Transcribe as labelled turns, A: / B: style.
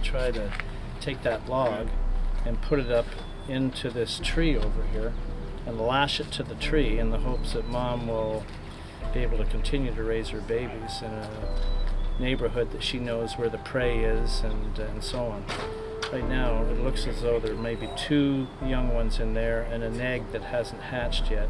A: try to take that log and put it up into this tree over here and lash it to the tree in the hopes that mom will be able to continue to raise her babies in a neighborhood that she knows where the prey is and, and so on. Right now it looks as though there may be two young ones in there and an egg that hasn't hatched yet.